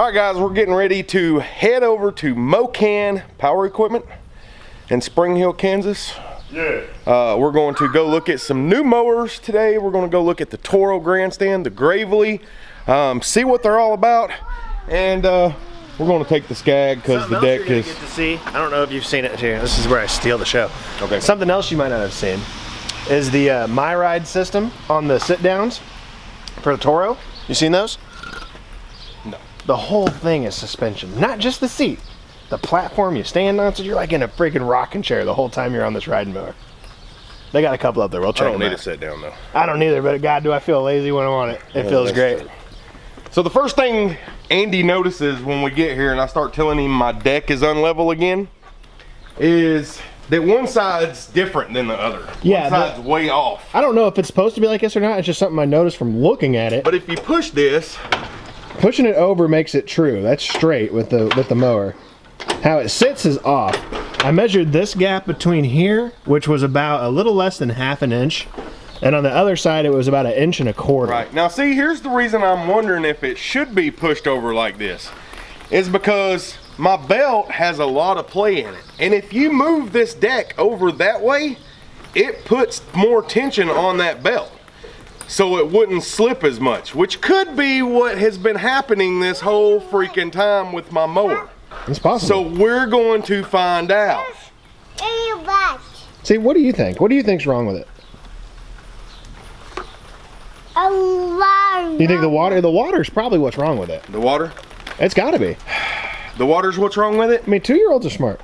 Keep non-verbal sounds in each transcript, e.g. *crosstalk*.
All right, guys, we're getting ready to head over to Mocan Power Equipment in Spring Hill, Kansas. Yeah. Uh, we're going to go look at some new mowers today. We're going to go look at the Toro Grandstand, the Gravely, um, see what they're all about, and uh, we're going to take the Skag because the deck is. get to see. I don't know if you've seen it here. This is where I steal the show. Okay. Something else you might not have seen is the uh, My Ride system on the sit downs for the Toro. You seen those? No. The whole thing is suspension, not just the seat. The platform you stand on, so you're like in a freaking rocking chair the whole time you're on this riding mower. They got a couple up there. We'll I don't need out. to sit down though. I don't either, but God, do I feel lazy when I'm on it. It feels great. true. So the first thing Andy notices when we get here and I start telling him my deck is unlevel again is that one side's different than the other. Yeah, One the- side's way off. I don't know if it's supposed to be like this or not. It's just something I noticed from looking at it. But if you push this, Pushing it over makes it true. That's straight with the with the mower. How it sits is off. I measured this gap between here, which was about a little less than half an inch, and on the other side it was about an inch and a quarter. Right. Now see, here's the reason I'm wondering if it should be pushed over like this. Is because my belt has a lot of play in it. And if you move this deck over that way, it puts more tension on that belt. So it wouldn't slip as much, which could be what has been happening this whole freaking time with my mower. It's possible. So we're going to find out. In your butt. see, what do you think? What do you think's wrong with it? A lot. You think the water? The water's probably what's wrong with it. The water? It's got to be. The water's what's wrong with it? I mean, two-year-olds are smart.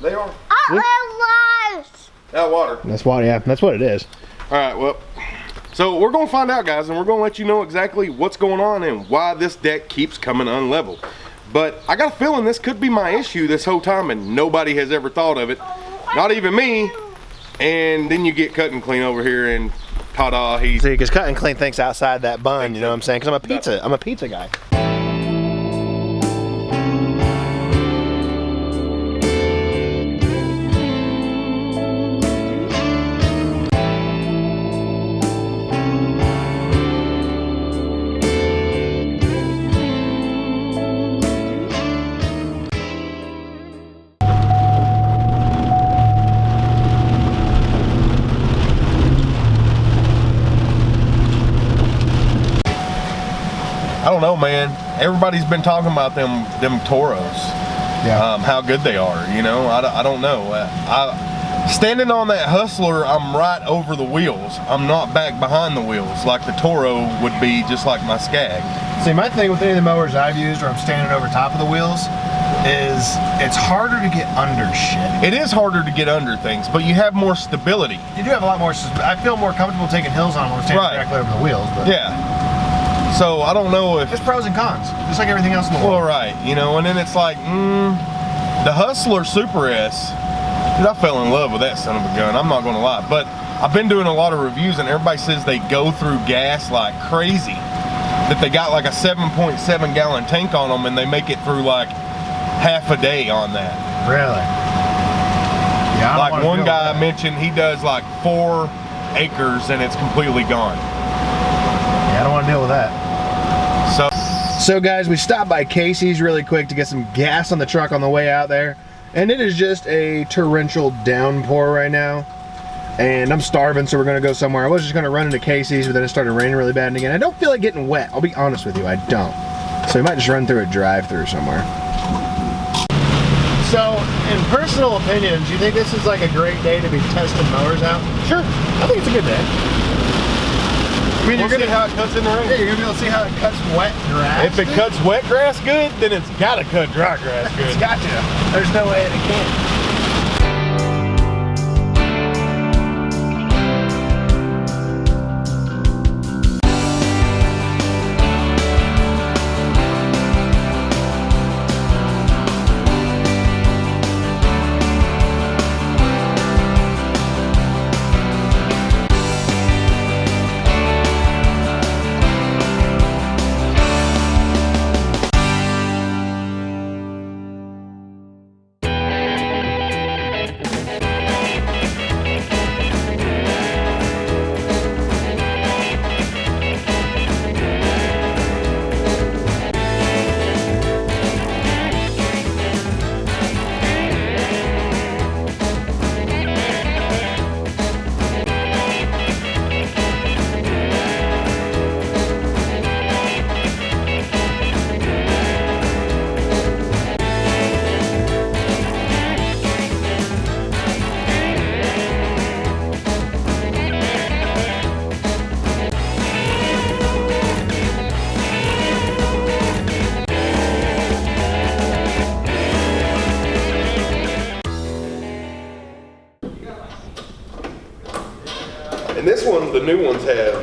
They are. Oh. That water. That's why. Yeah, that's what it is. All right, well, so we're gonna find out, guys, and we're gonna let you know exactly what's going on and why this deck keeps coming unlevel. But I got a feeling this could be my issue this whole time, and nobody has ever thought of it, not even me. And then you get cut and clean over here, and ta-da, he's See, because cut and clean thinks outside that bun. You know what I'm saying? Because I'm a pizza. I'm a pizza guy. Everybody's been talking about them them Toros. Yeah. Um, how good they are, you know. I, don't- I don't know. I standing on that Hustler, I'm right over the wheels. I'm not back behind the wheels like the Toro would be, just like my Skag. See, my thing with any of the mowers I've used where I'm standing over top of the wheels is it's harder to get under shit. It is harder to get under things, but you have more stability. You do have a lot more. I feel more comfortable taking hills on when I'm standing Right. directly over the wheels. But Yeah. So I don't know if there's pros and cons, just like everything else in the world. well, right, you know, and then it's like, mm, the Hustler Super S. Dude, I fell in love with that son of a gun. I'm not gonna lie, but I've been doing a lot of reviews, and everybody says they go through gas like crazy. That they got like a 7.7 gallon tank on them, and they make it through like half a day on that. Really? Yeah. I don't Like one guy that. mentioned, he does like four acres, and it's completely gone. Yeah, I don't want to deal with that. So. So guys, we stopped by Casey's really quick to get some gas on the truck on the way out there. And it is just a torrential downpour right now. And I'm starving, so we're gonna go somewhere. I was just gonna run into Casey's, but then it started raining really bad again. I don't feel like getting wet, I'll be honest with you, I don't. So we might just run through a drive-through somewhere. So, in personal opinions, do you think this is like a great day to be testing mowers out? Sure. I think it's a good day. I mean, We'll you're gonna, see how it cuts in the rain. yeah, you're gonna be able to see how it cuts wet grass. If it cuts wet grass good, then it's gotta cut dry grass It's good. got to. There's no way it can't.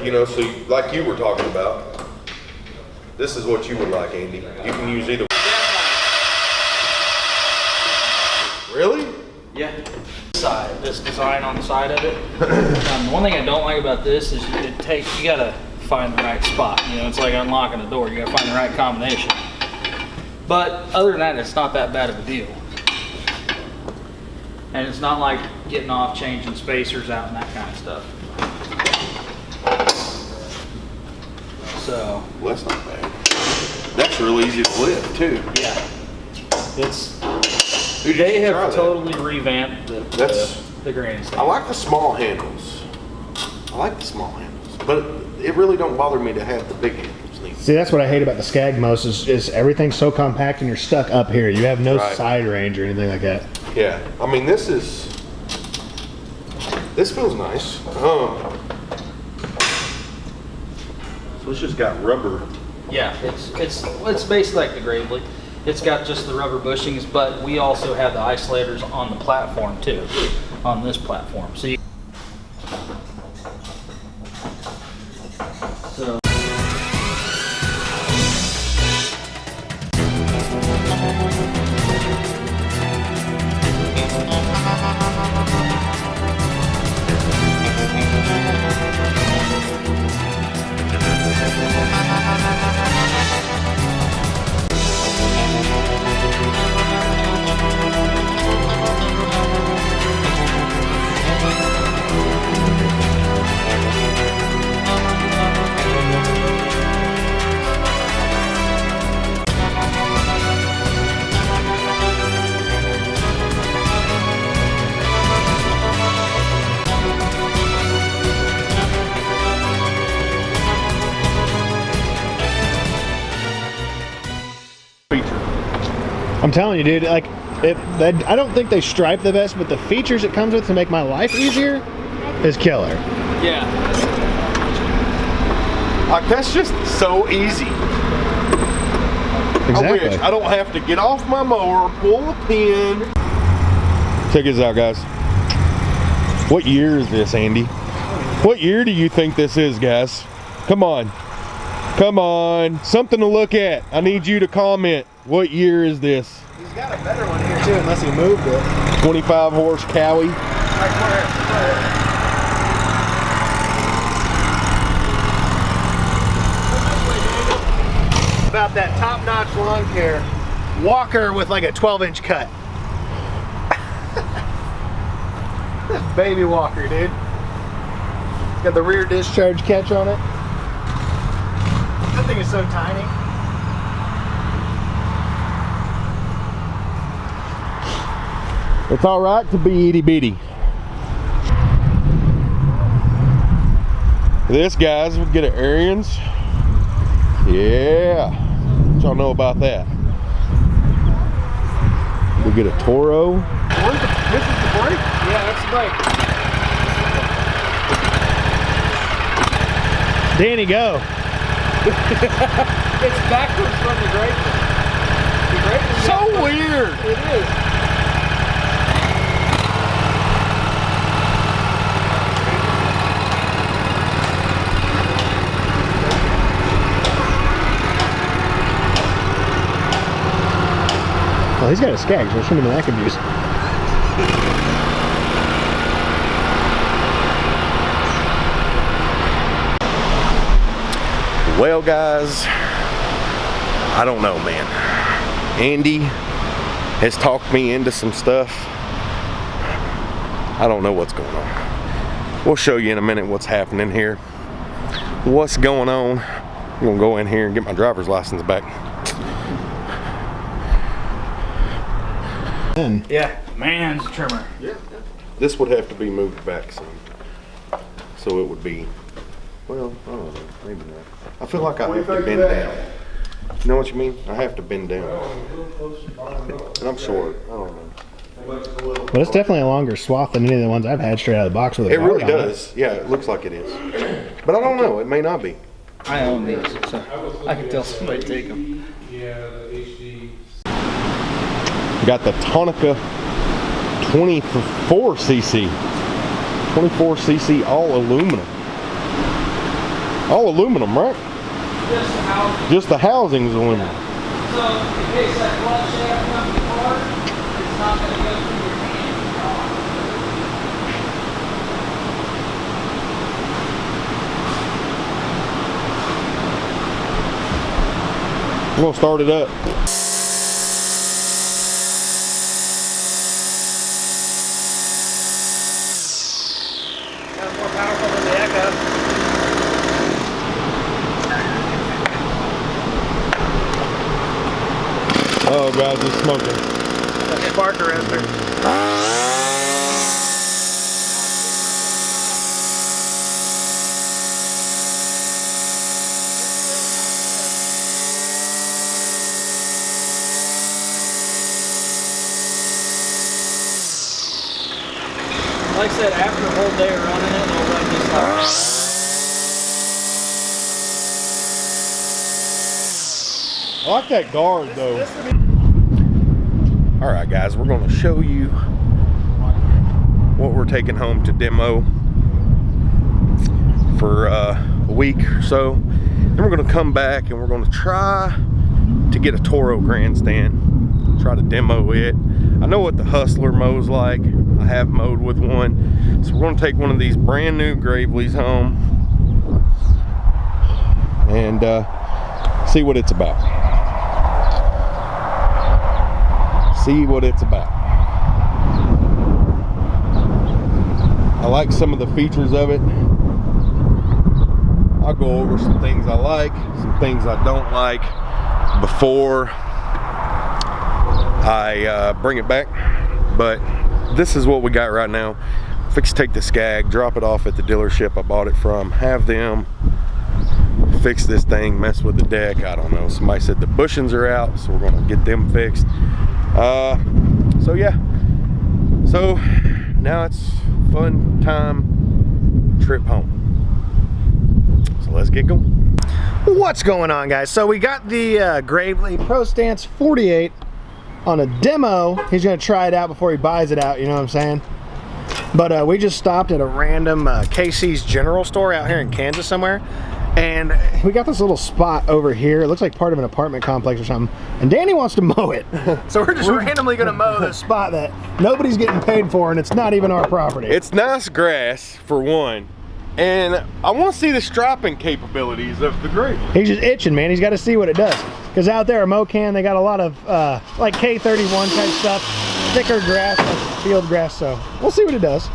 You know, so you- like you were talking about. This is what you would like, Andy. You can use either. Really? Yeah. Side, this design on the side of it. *clears throat* Um, one thing I don't like about this is it takes, you gotta find the right spot. You know, it's like unlocking a door. You gotta find the right combination. But other than that, it's not that bad of a deal. And it's not like getting off, changing spacers out and that kind of stuff. So, Well, that's not bad. That's really easy to lift too. yeah. It's, Who they you try have that? totally revamped the, That's- the, the grandstand. I like the small handles. I like the small handles, but it really don't bother me to have the big handles. neither. See, that's what I hate about the Skag most is, is everything's so compact and you're stuck up here. You have no Right. side range or anything like that. Yeah, I mean this is this feels nice. Um, so it's just got rubber. Yeah, it's it's it's basically like the Gravely. It's got just the rubber bushings, but we also have the isolators on the platform too, on this platform. So telling you, dude, like, it, that, I don't think they stripe the best, but the features it comes with to make my life easier is killer. yeah, Like that's just so easy. I Exactly. wish I don't have to get off my mower, pull a pin. Check this out, guys. What year is this, Andy? What year do you think this is, guys? Come on. Come on. Something to look at. I need you to comment. What year is this? He's got a better one here too, unless he moved it. 25 horse Kawi. About that top-notch lawn care walker with like a 12-inch cut. this *laughs* baby walker, dude. It's got the rear discharge catch on it. That thing is so tiny. It's all right to be itty bitty. This, guys, would get an Ariens. Yeah. What y'all know about that? We get a Toro. This is the brake? yeah, that's the bike. Danny, go. *laughs* It's backwards from the Gravely. The Gravely So weird. it is. Oh, he's got a skag, so show him that I can use. Well, guys, I don't know, man. Andy has talked me into some stuff. I don't know what's going on. We'll show you in a minute what's happening here. What's going on? I'm gonna go in here and get my driver's license back. Then Yeah, man's trimmer. Yeah. This would have to be moved back some. So it would be, well, I don't know, maybe not. I feel like I have to bend down. You know what you mean? I have to bend down. And I'm short, I don't know. Well, it's definitely a longer swath than any of the ones I've had straight out of the box with a It really guard on does, yeah, it looks like it is. But I don't know, it may not be. I own these, so I can tell somebody to take them. Got the Tanaka 24cc. 24cc all aluminum. All aluminum, right? Just how, Just the housing's aluminum. so in case that clutch shaft comes apart, it's not gonna go through your hand. We're gonna start it up. Guys, it's smoking. Spark arrestor. Like I said, after a whole day of running it, it'll run just like I like that guard though. All right, guys, we're going to show you what we're taking home to demo for uh, a week or so. Then we're going to come back and we're going to try to get a Toro grandstand, try to demo it. I know what the Hustler mows like. I have mowed with one. So we're going to take one of these brand new Gravely's home and uh, see what it's about. See what it's about. I like some of the features of it. I'll go over some things I like, some things I don't like before I uh, bring it back. But this is what we got right now. Fix take the Skag, drop it off at the dealership I bought it from, have them fix this thing, mess with the deck. I don't know. Somebody said the bushings are out, so we're gonna get them fixed. Uh, so yeah. So now it's fun time trip home. So let's get going. What's going on guys? So we got the uh, Gravely Pro Stance 48 on a demo. He's gonna try it out before he buys it out, you know what I'm saying? But uh, we just stopped at a random uh, Casey's general store out here in Kansas somewhere. And we got this little spot over here. It looks like part of an apartment complex or something. And Danny wants to mow it. *laughs* So we're just randomly gonna mow this *laughs* spot that nobody's getting paid for and it's not even our property. It's nice grass for one. And I want to see the striping capabilities of the grape. He's just itching, man. He's got to see what it does. Because out there at Mocan, they got a lot of uh, like K31 type stuff, thicker grass, like field grass. So we'll see what it does.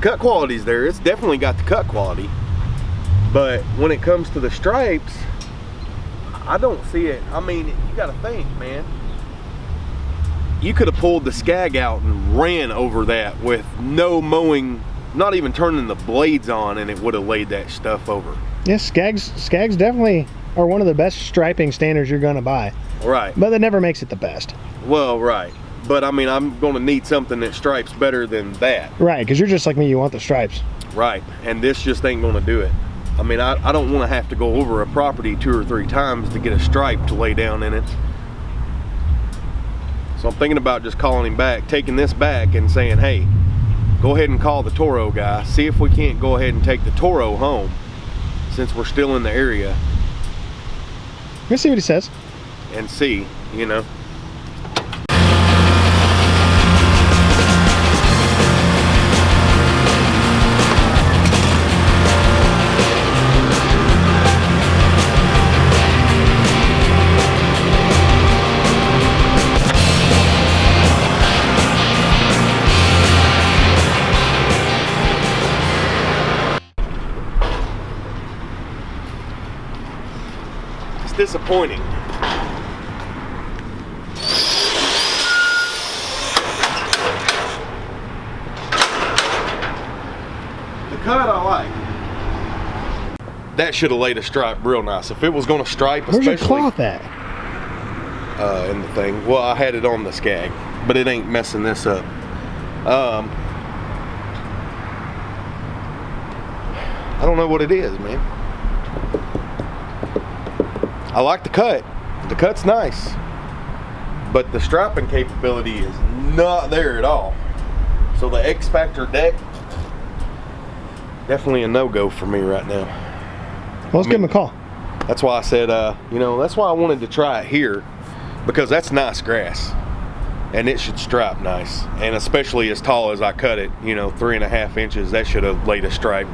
Cut quality's there. It's definitely got the cut quality. But when it comes to the stripes, I don't see it. I mean, you gotta think, man. You could have pulled the skag out and ran over that with no mowing, not even turning the blades on, and it would have laid that stuff over. Yes, Skags, Skags definitely are one of the best striping standards you're going to buy, Right. but that never makes it the best. Well, right. But I mean, I'm gonna need something that stripes better than that. Right, because you're just like me, you want the stripes. Right, and this just ain't gonna do it. I mean, I, I don't wanna have to go over a property two or three times to get a stripe to lay down in it. So I'm thinking about just calling him back, taking this back and saying, hey, go ahead and call the Toro guy. See if we can't go ahead and take the Toro home since we're still in the area Let's see what he says. and see, you know. Disappointing. The cut I like. That should have laid a stripe real nice. If it was going to stripe, Where's your especially cloth at? uh, in the thing. Well, I had it on the skag, but it ain't messing this up. Um, I don't know what it is, man. I like the cut. The cut's nice, but the strapping capability is not there at all. So the X Factor deck, definitely a no-go for me right now. Well, let's give him a call. That's why I said, uh, you know, that's why I wanted to try it here because that's nice grass and it should stripe nice. And especially as tall as I cut it, you know, three and a half inches, that should have laid a stripe.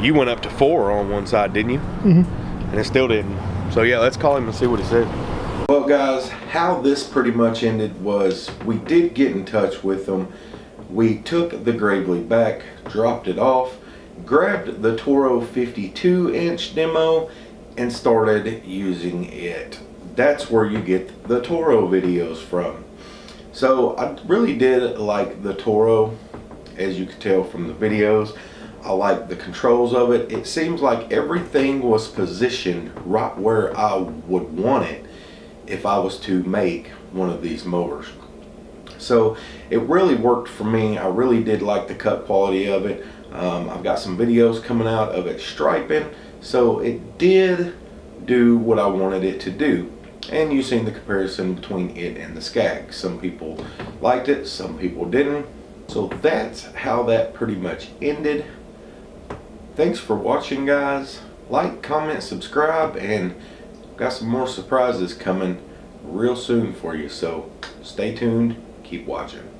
You went up to four on one side, didn't you? Mm-hmm. And it still didn't. So yeah, let's call him and see what he said. Well, guys, how this pretty much ended was we did get in touch with them. We took the Gravely back, dropped it off, grabbed the Toro 52 inch demo, and started using it. That's where you get the Toro videos from. So I really did like the Toro, as you could tell from the videos. I like the controls of it. It seems like everything was positioned right where I would want it if I was to make one of these mowers. So it really worked for me. I really did like the cut quality of it. Um, I've got some videos coming out of it striping. So it did do what I wanted it to do. And you've seen the comparison between it and the Skag. Some people liked it, some people didn't. So that's how that pretty much ended. Thanks for watching guys. Like, comment, subscribe, and got some more surprises coming real soon for you. So stay tuned, keep watching.